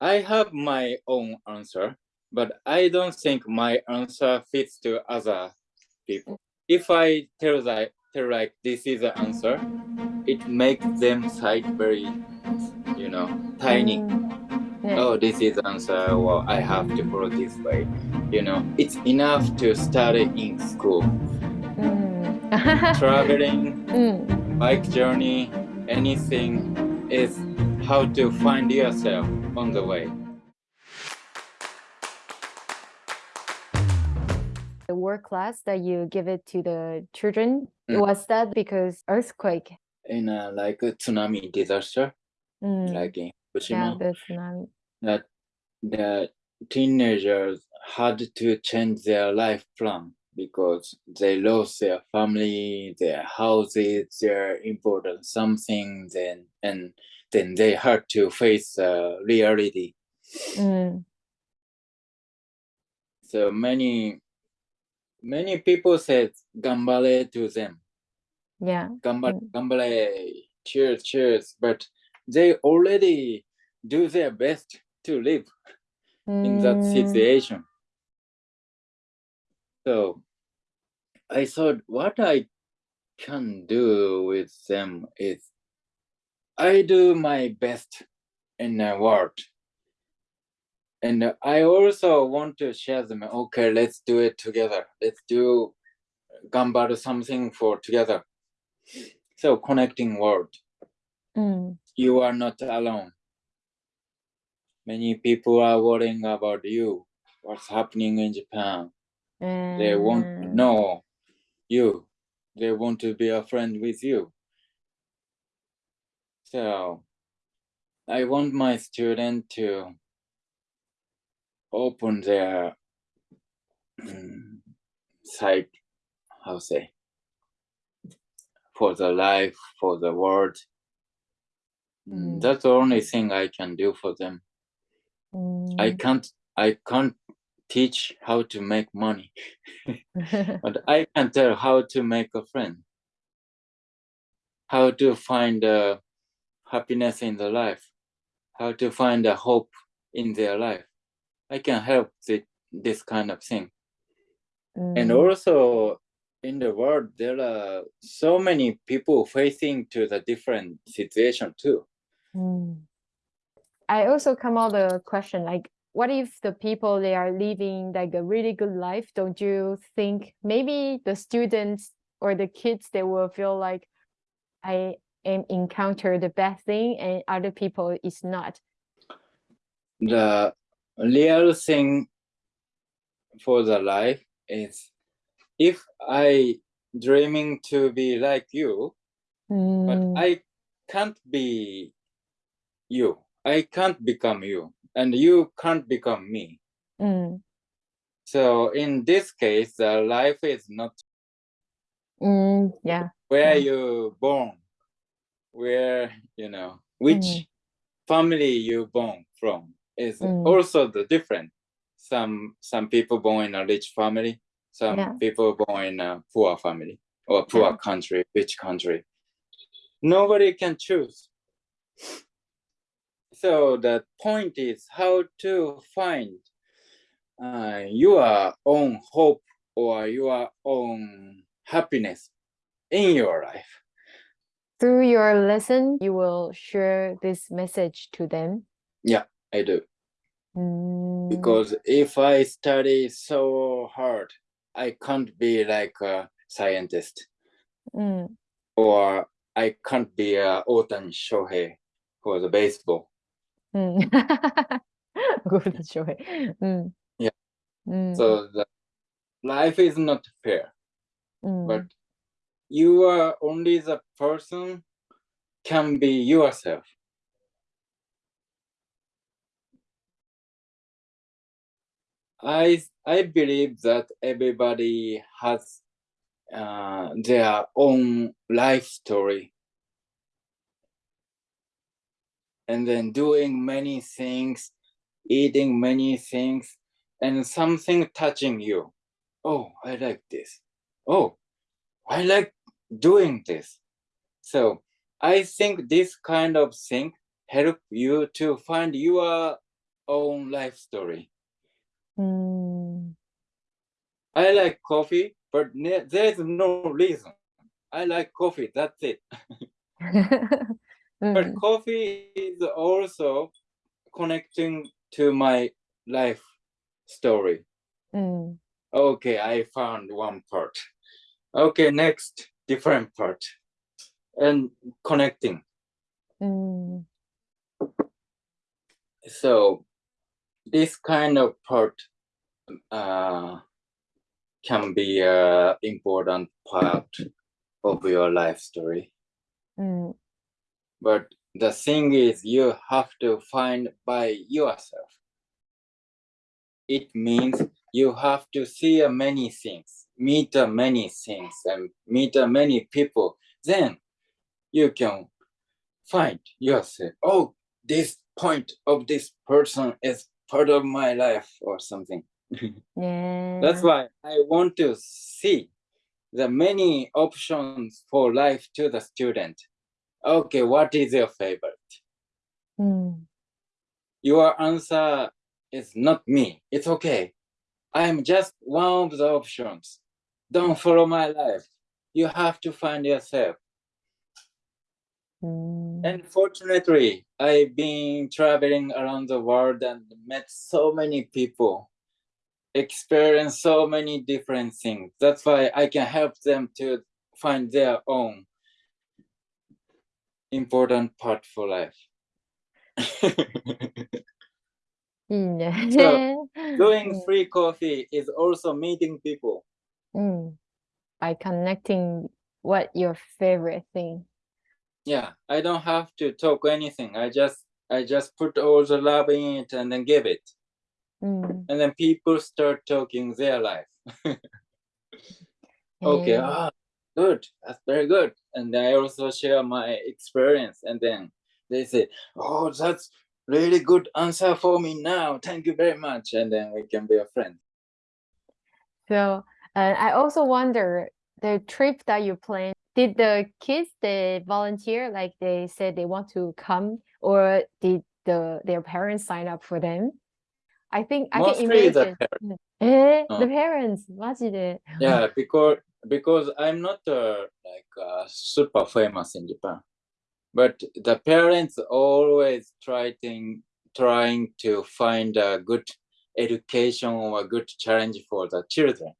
I have my own answer, but I don't think my answer fits to other people. If I tell like, tell like this is the answer, it makes them sight very, you know, tiny. Yeah. Oh, this is answer. Well, I have to follow this way. You know, it's enough to study in school. Mm. Traveling, mm. bike journey, anything is how to find yourself on the way. The work class that you give it to the children, Mm. was that because earthquake? In a like a tsunami disaster, うん。like in yeah, Fukushima, the tsunami. that the teenagers had to change their life plan because they lost their family, their houses, their important something, then and then they have to face uh, reality. Mm. So many, many people said "gambale" to them. Yeah. Gambale, mm. gambale, cheers, cheers. But they already do their best to live mm. in that mm. situation. So I thought what I can do with them is I do my best in the world. And I also want to share them. Okay, let's do it together. Let's do gambaru something for together. So connecting world. Mm. You are not alone. Many people are worrying about you, what's happening in Japan. Mm. They want to hmm. know you. They want to be a friend with you. So I want my student to open their mm, side, how say, for the life, for the world. Mm, Mm. That's the only thing I can do for them. うん I can't I can't teach how to make money, but I can tell how to make a friend, how to find uh, happiness in the life, how to find a hope in their life. I can help the, this kind of thing. うん And also in the world, there are so many people facing to the different situation too. Mm. I also come out the question like, what if the people they are living like a really good life? Don't you think maybe the students or the kids they will feel like I encounter the bad thing and other people is not. The real thing for the life is if I dreaming to be like you, but Mm, I can't be you. I can't become you, and you can't become me. mm, So in this case, the life is not mm, yeah. where Yeah. you born, where you know which Mhm. family you born from is Mm. also the different. Some some people born in a rich family, some Yeah. people born in a poor family or poor Yeah. country, rich country. Nobody can choose. So the point is how to find uh, your own hope or your own happiness in your life. Through your lesson, you will share this message to them. Yeah, I do. Mm, Because if I study so hard, I can't be like a scientist mm, or I can't be a Otani Shohei for the baseball. mm. Joy. Mm. Yeah. Mm, So the life is not fair, mm, but you are only the person can be yourself. I I believe that everybody has uh, their own life story, and then doing many things, eating many things, and something touching you. Oh, I like this. Oh, I like doing this. So I think this kind of thing help you to find your own life story. Mm. I like coffee, but there's no reason. I like coffee. That's it. But Mm, coffee is also connecting to my life story. mm, Okay, I found one part. Okay, next, different part. And connecting. mm, So this kind of part uh, can be an important part of your life story. mm, But the thing is, you have to find by yourself. It means you have to see many things, meet many things, and meet many people. Then you can find yourself. Oh, this point of this person is part of my life or something. yeah. That's why I want to see the many options for life to the student. Okay, what is your favorite? Mm, Your answer is not me. It's okay. I'm just one of the options. Don't follow my life. You have to find yourself. mm, And fortunately, I've been traveling around the world and met so many people, experienced so many different things. That's why I can help them to find their own important part for life. So, Doing Mm, free coffee is also meeting people. Mm. By connecting what your favorite thing. Yeah, I don't have to talk anything. I just I just put all the love in it and then give it. Mm, And then people start talking their life. okay, yeah. ah, good. That's very good. And I also share my experience. And then they say, Oh, that's really good answer for me now. Thank you very much. And then we can be a friend. So and I also wonder the trip that you plan, did the kids they volunteer like they said they want to come or did the their parents sign up for them? I think I Mostly can imagine. The parents. Mm. Eh, uh, the parents, Yeah, because because I'm not uh, like uh, super famous in Japan, but the parents always trying trying to find a good education or a good challenge for the children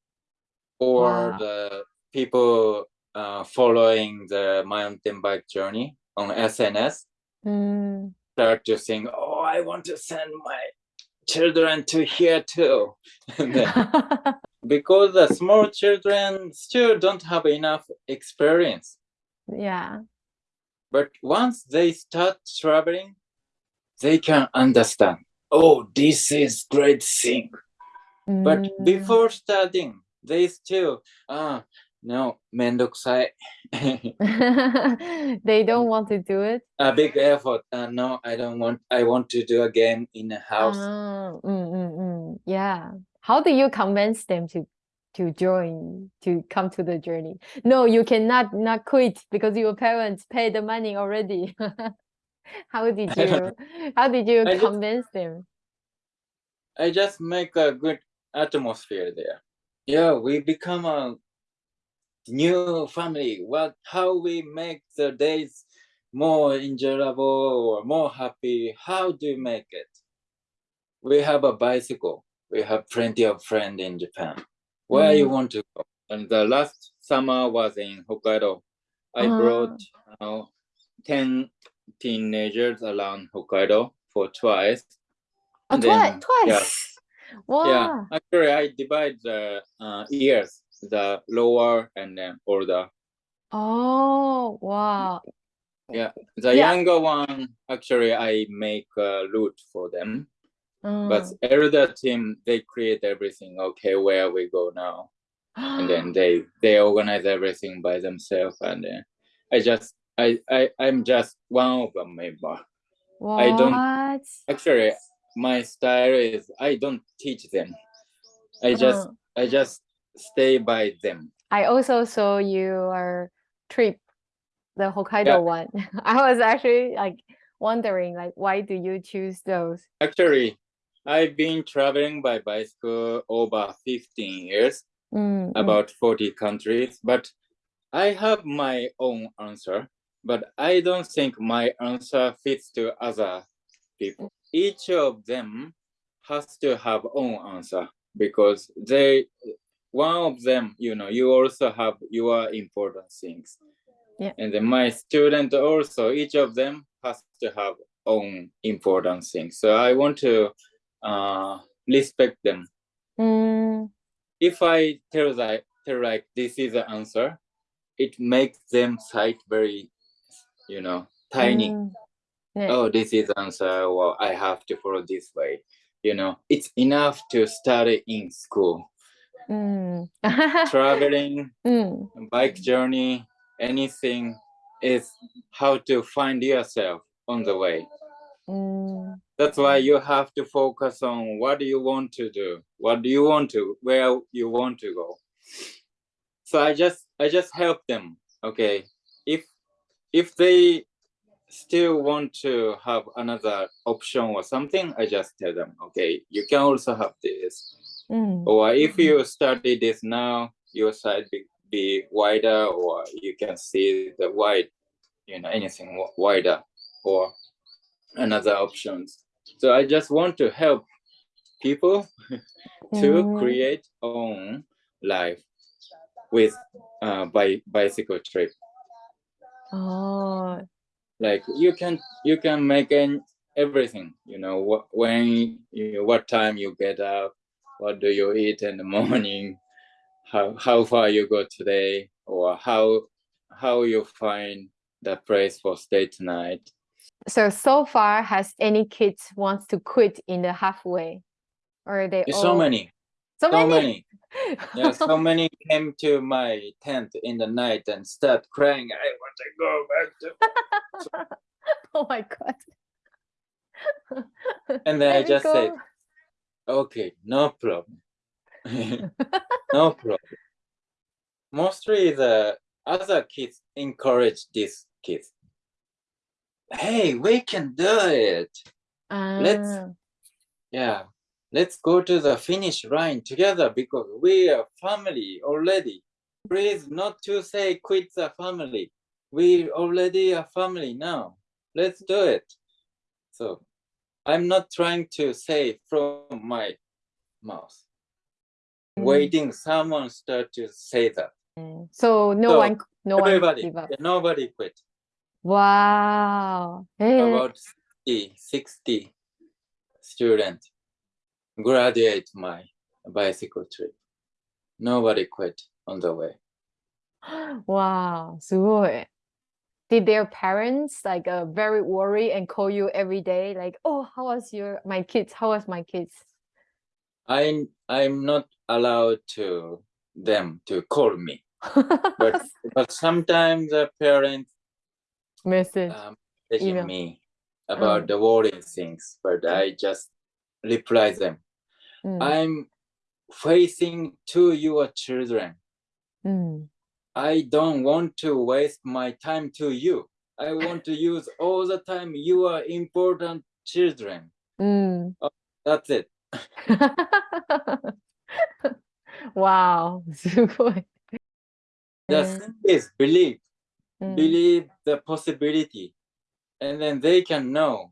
or Wow. the people uh, following the mountain bike journey on SNS 음, start to think, oh, I want to send my children to here too, then because the small children still don't have enough experience. yeah. But once they start traveling, they can understand. Oh, this is great thing. But before starting, these two. Ah, no, mendokusai. they don't mm. want to do it. A big effort. Uh, no, I don't want. I want to do a game in a house. Oh, mm, mm, mm. Yeah. How do you convince them to to join to come to the journey? No, you cannot not quit because your parents pay the money already. how did you how did you I convince just, them? I just make a good atmosphere there. Yeah, we become a new family. What how we make the days more enjoyable or more happy? How do you make it? We have a bicycle. We have plenty of friends in Japan. Where you Mm. want to go? And the last summer was in Hokkaido. I Ah. brought uh, 10 teenagers around Hokkaido for twice. Oh, And twice, yeah. Wow. Yeah, actually, I divide the uh, years, the lower and then older. Oh, wow. Yeah, the Yeah. younger one, actually, I make a route for them. But Mm. elder team, they create everything. Okay, where we go now, and then they they organize everything by themselves. And then I just I I I'm just one of the member. I don't- Actually, my style is I don't teach them. I just Uh, I just stay by them. I also saw your trip, the Hokkaido Yeah. one. I was actually like wondering, like, why do you choose those? Actually, I've been traveling by bicycle over 15 years, Mm, mm. about 40 countries, but I have my own answer, but I don't think my answer fits to other people. Each of them has to have own answer because they one of them, you know, you also have your important things. Yeah. And then my student also, each of them has to have own important things. So I want to uh, respect them. Mm, If I tell like tell like this is the answer, it makes them sight very, you know, tiny. mm yeah. oh this is answer well i have to follow this way you know it's enough to study in school mm. traveling mm. bike journey anything is how to find yourself on the way mm. that's why you have to focus on what do you want to do what do you want to where you want to go so i just i just help them okay if if they still want to have another option or something, I just tell them, okay, you can also have this. Mm. Or if mm-hmm. you study this now, your side be, be wider or you can see the wide, you know, anything wider or another options. So I just want to help people to mm. create own life with uh, by bicycle trip. Oh, like you can you can make an, everything. You know what when you what time you get up, what do you eat in the morning, how how far you go today, or how how you find the place for stay tonight. So so far, has any kids wants to quit in the halfway, or they all so many, so so many? many. Yeah, so many came to my tent in the night and start crying. I want to go back to. oh my god! And then I Let me just said, okay, no problem. no problem. Mostly the other kids encourage these kids. Hey, we can do it. Let's- ah. Yeah, Let's go to the finish line together because we are family already. Please not to say quit the family. We already are family now. Let's do it. So I'm not trying to say from my mouth. Mm. Waiting someone start to say that. So no so one, no everybody, one Nobody quit. Wow. Hey. About 60, 60 students graduate my bicycle trip. Nobody quit on the way. Wow, すごい。Did their parents like uh, very worry and call you every day like, oh, how was your my kids? How was my kids? I I'm not allowed to them to call me, but but sometimes the parents Message. um, messaging Email. me about Mm. the worrying things, but I just reply them. Mm. I'm facing to your children. Mm. I don't want to waste my time to you. I want to use all the time your important children. Mm. Oh, that's it. wow. Just is believe, mm. believe the possibility, and then they can know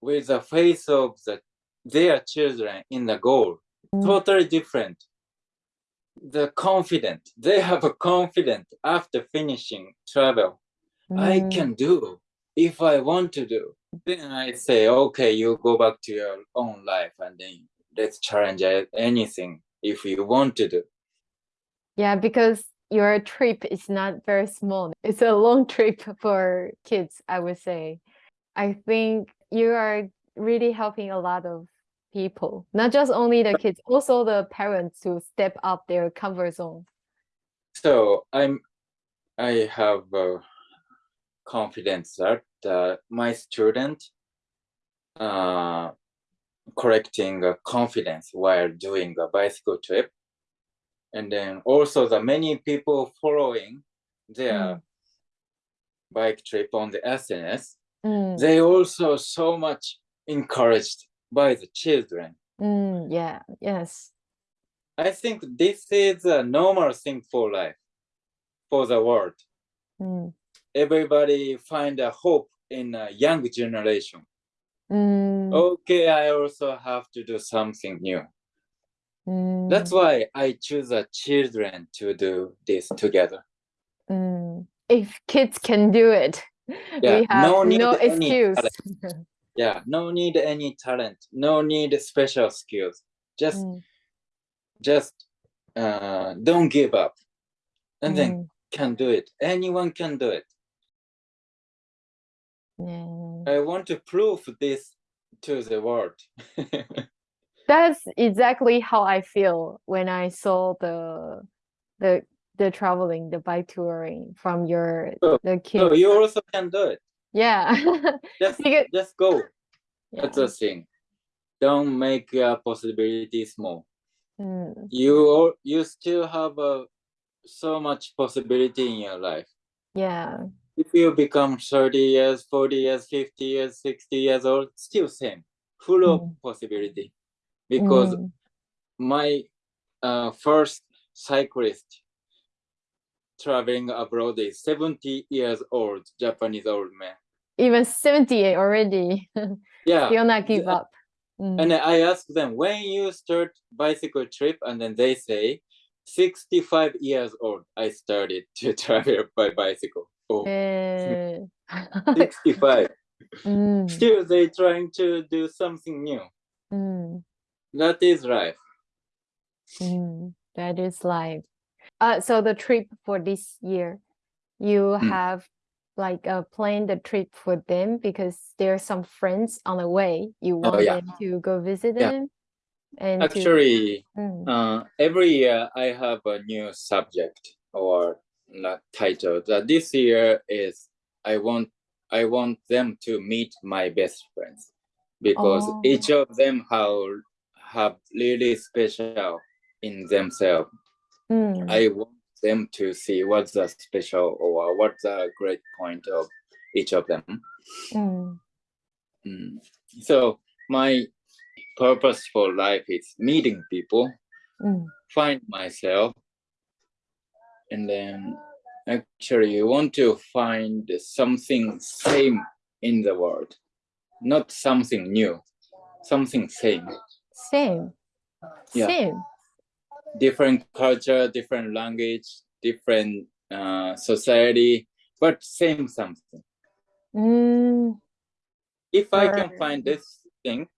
with the face of the their children in the goal. Mm. Totally different. The confident, they have a confident after finishing travel. I can do if I want to do. Then I say, okay, you go back to your own life and then let's challenge anything if you want to do. Yeah, because your trip is not very small. It's a long trip for kids, I would say. I think you are really helping a lot of people, not just only the kids, also the parents to step up their comfort zone. So I'm, I have uh, confidence that uh, my student uh, correcting uh, confidence while doing a bicycle trip. And then also the many people following their Mm. bike trip on the SNS, 음, they also so much encouraged by the children. Mm, yeah, yes. I think this is a normal thing for life, for the world. Mm, Everybody find a hope in a young generation. mm, Okay, I also have to do something new. mm, That's why I choose the children to do this together. mm. If kids can do it, Yeah, we have no no, excuse. Yeah, no need any talent, no need special skills. Just Mm, just uh, don't give up, and then mm, can do it. Anyone can do it. yeah. I want to prove this to the world. That's exactly how I feel when I saw the the the traveling, the bike touring from your So- the so kids. you also can do it. Yeah. Just Because- just go. yeah. That's the thing. Don't make your possibility small. Mm, You all, you still have uh, so much possibility in your life. yeah. If you become 30 years, 40 years, 50 years, 60 years old, still same, full of Mm. possibility. Because Mm, my uh, first cyclist traveling abroad is 70 years old, Japanese old man. even 78 already. Yeah. Still not give up. Mm, And I ask them when you start bicycle trip, and then they say 65 years old. I started to travel by bicycle. Oh, eh, 65. mm, Still, they trying to do something new. mm, That is life. mm. That is life. Uh, so the trip for this year, you Mm. have like uh, planned the trip for them because there are some friends on the way. You want Oh, yeah. them to go visit Yeah. them, and to- Actually, Mm, uh, every year I have a new subject or not title. That this year is I want I want them to meet my best friends because Oh. each of them have have really special in themselves. Mm, I want them to see what's the special or what's the great point of each of them. mm, Mm. So my purpose for life is meeting people, mm, find myself, and then actually you want to find something same in the world, not something new, something same. same, Yeah. same. Different culture, different language, different uh, society, but same something. Mm, If I can find this thing,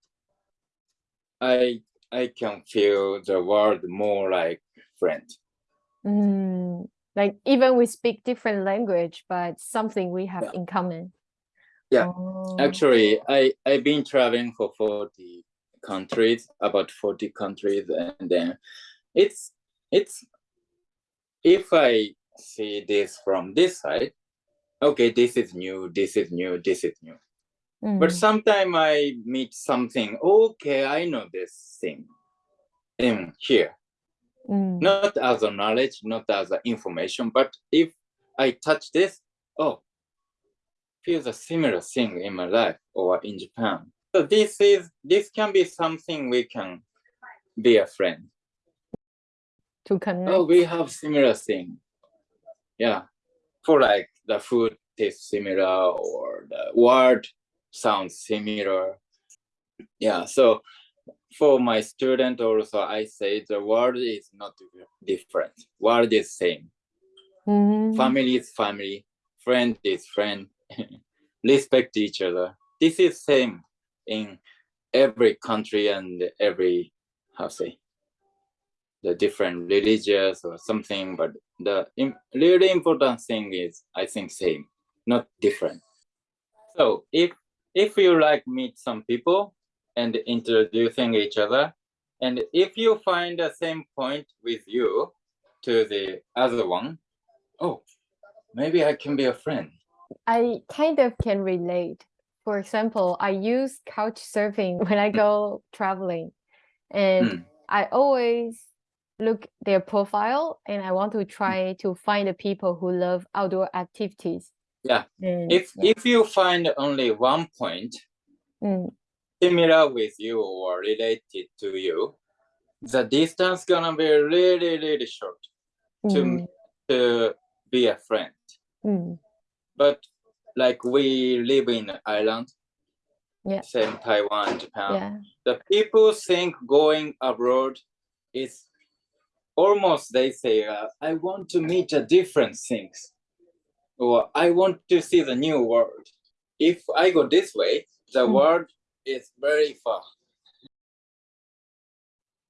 I I can feel the world more like friend. mm. Like even we speak different language, but something we have Yeah. in common. Yeah. Oh, Actually, I I've been traveling for forty countries, about forty countries, and then it's it's if I see this from this side, okay, this is new, this is new, this is new. But mm, sometimes I meet something, okay, I know this thing in here. mm, Not as a knowledge, not as a information, but if I touch this, oh, feels a similar thing in my life or in Japan. So this is this can be something we can be a friend. To connect. Oh, we have similar thing. Yeah. For like the food tastes similar or the word sounds similar. Yeah. So for my student also I say the word is not different. Word is same. Mhm. Family is family. Friend is friend. Respect each other. This is same in every country and every how say the different religious or something, but the im- really important thing is I think same, not different. So if if you like meet some people and introducing each other, and if you find the same point with you to the other one, oh, maybe I can be a friend. I kind of can relate. For example, I use couch surfing when I go traveling, and Mm. I always look their profile and I want to try to find the people who love outdoor activities. Yeah. And If yeah. if you find only one point, Mm, similar with you or related to you, the distance gonna be really, really short to, Mm, to be a friend. mm, But like we live in island, Yeah. same Taiwan, Japan. yeah. The people think going abroad is almost they say, uh, I want to meet a different things, or I want to see the new world. If I go this way, the Mm. world is very far.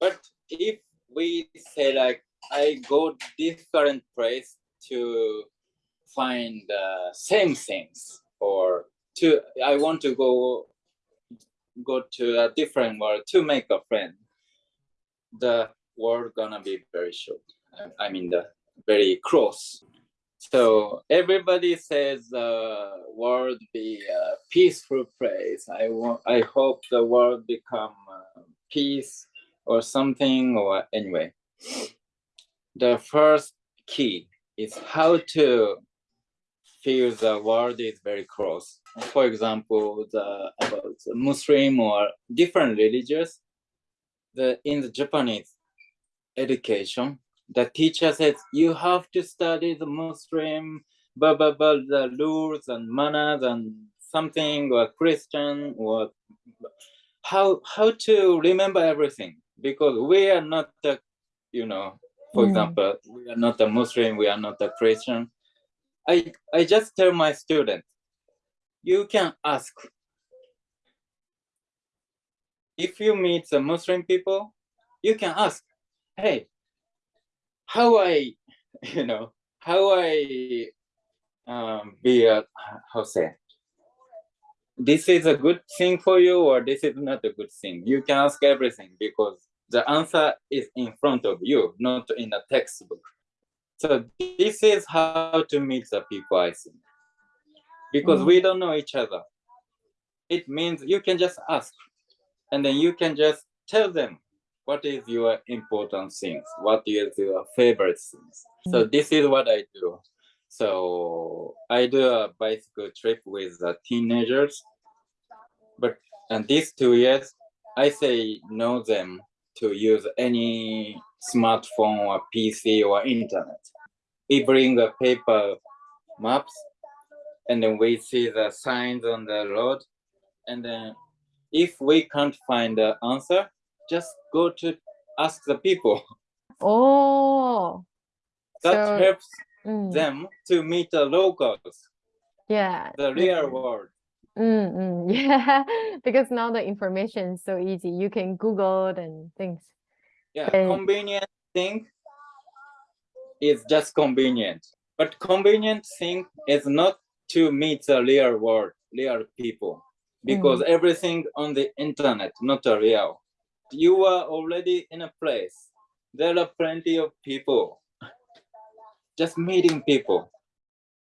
But if we say like I go different place to find the same things or to I want to go go to a different world to make a friend, the world gonna be very short. I- mean the very close. So everybody says the world be a peaceful place. I want. I hope the world become uh, peace or something or anyway. The first key is how to feel the world is very close. For example, the about Muslim or different religions. The in the Japanese education, the teacher says you have to study the Muslim, blah blah blah, the rules and manners and something or Christian or how how to remember everything. Because we are not the you know for Mm. example we are not a muslim we are not a christian. I i just tell my students you can ask. If you meet the muslim people you can ask hey how i you know how i um be a how say this is a good thing for you or this is not a good thing? You can ask everything because the answer is in front of you not in a textbook. So this is how to meet the people i think. Because we don't know each other. It means you can just ask and then you can just tell them what is your important things? What is your favorite things? So mm-hmm. this is what i do. So I do a bicycle trip with the teenagers, but and these two years, I say no them to use any smartphone or PC or internet. We bring the paper maps, and then we see the signs on the road, and then if we can't find the answer, just go to ask the people. Oh, That So- helps mm, them to meet the locals, yeah. the real world. Mm, mm, yeah, because now the information is so easy. You can Google it and things. Yeah, Okay. convenient thing is just convenient. But convenient thing is not to meet the real world, real people. Because everything on the internet, not a real. You are already in a place. There are plenty of people. Just meeting people.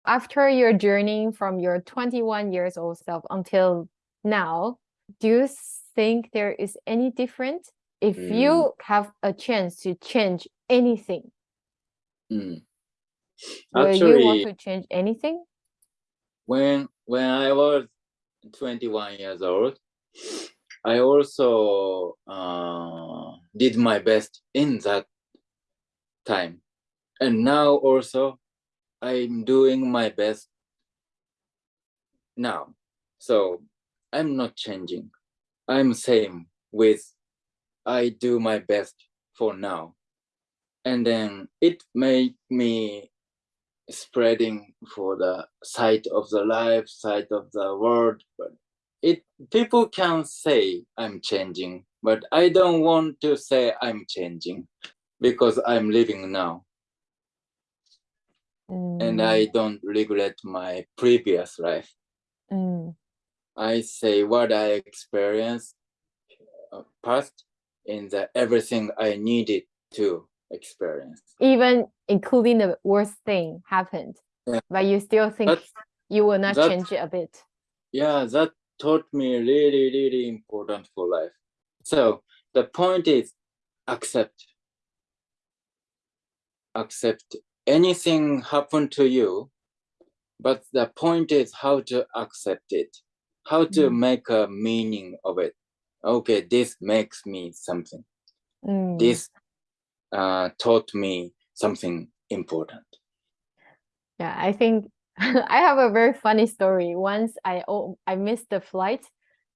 After your journey from your 21 years old self until now, do you think there is any difference if Mm. you have a chance to change anything? Mm. Will you want to change anything? when when I was 21 years old, I also uh, did my best in that time, and now also I'm doing my best now. So I'm not changing. I'm same with I do my best for now, and then it made me spreading for the side of the life, side of the world. But it people can say I'm changing, but I don't want to say I'm changing because I'm living now and I don't regret my previous life. Mm, I say what I experienced uh, past in the everything I needed to experience. even including the worst thing happened, Yeah. but you still think you will not change it a bit. yeah that taught me really really important for life so the point is accept accept anything happen to you but the point is how to accept it how to Mm. make a meaning of it okay, this makes me something. Mm. This uh, taught me something important. Yeah, I think I have a very funny story. Once I oh, I missed the flight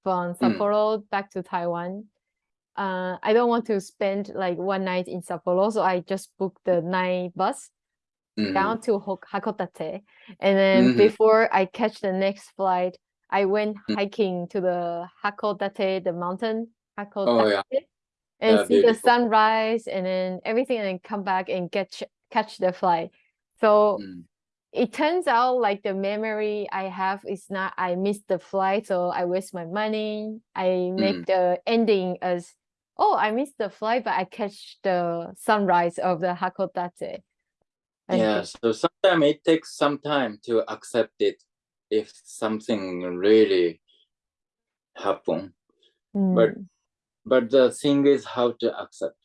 from Sapporo back to Taiwan. Uh, I don't want to spend like one night in Sapporo, so I just booked the night bus Mhm. down to Hok- Hakodate. And then Mhm. before I catch the next flight, I went Mm. hiking to the Hakodate, the mountain Hakodate, Oh, yeah. and Yeah, see the beautiful. sunrise and then everything, and then come back and catch catch the flight. So Mm. It turns out like the memory I have is not I missed the flight, so I waste my money. I make Mm. the ending as oh I missed the flight, but I catch the sunrise of the Hakodate. I Yeah, think- so sometimes it takes some time to accept it if something really happen. but- Mm, But the thing is how to accept.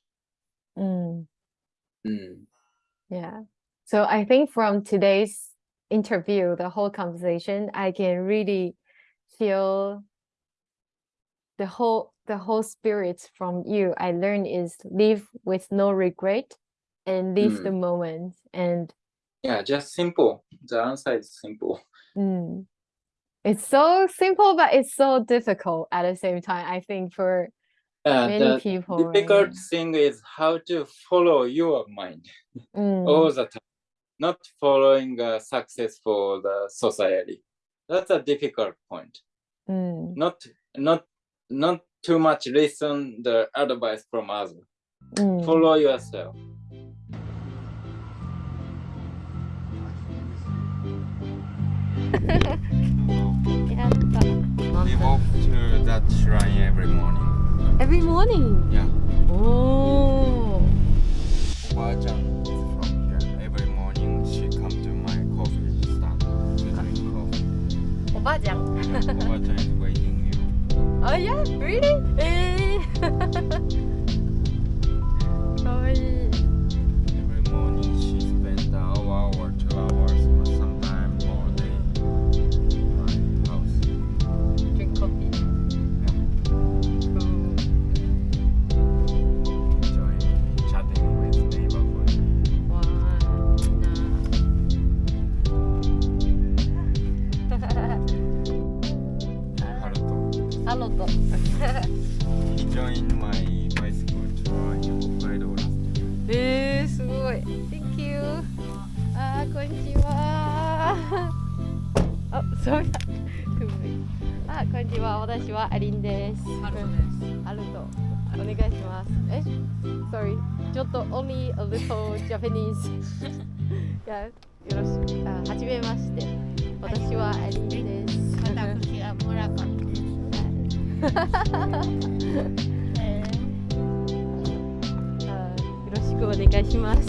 mm, Mm. yeah. So I think from today's interview, the whole conversation, I can really feel the whole the whole spirit from you I learned is live with no regret and live the moment and Yeah, just simple. The answer is simple. mm, it's so simple but it's so difficult at the same time I think for Uh, many the people right? difficult thing is how to follow your mind Mm, all the time, not following a successful uh, society. That's a difficult point. Mm. Not not not too much listen the advice from others. Mm. Follow yourself. we walk to that shrine every morning. Every morning? Yeah. Oh. what time waiting you? Oh yeah, really? Eh, a little Japanese. よろしくあ、はじめまして私はアリンです私は村上です。えあよろしくお願いします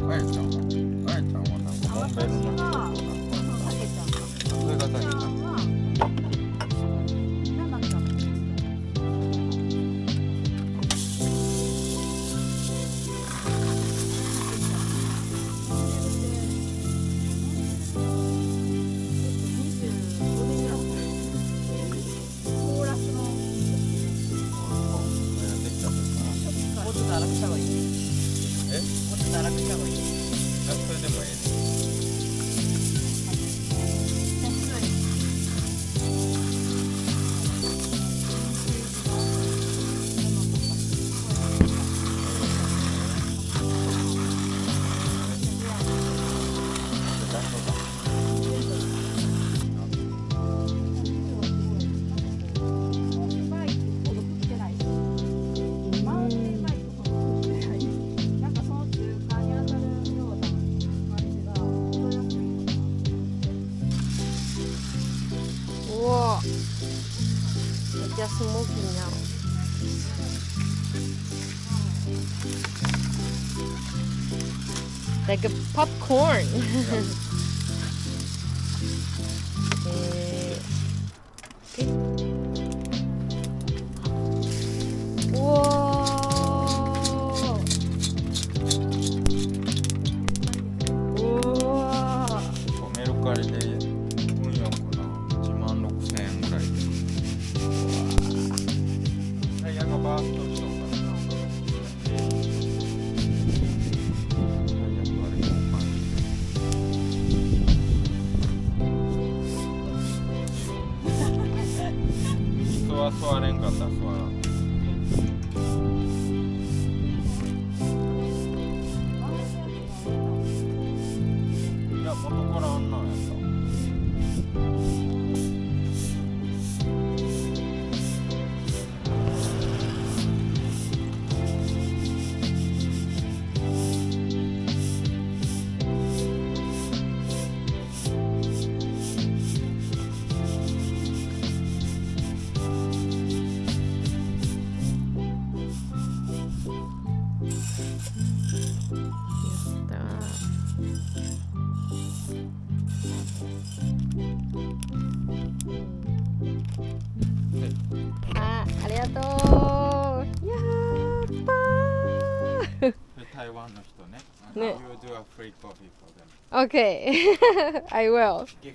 あやちゃんはあやちゃんはの私はたけちゃんがそれがたけちゃんは a Taiwan の人ね。ね。You do a free coffee for them. Okay, I will. Give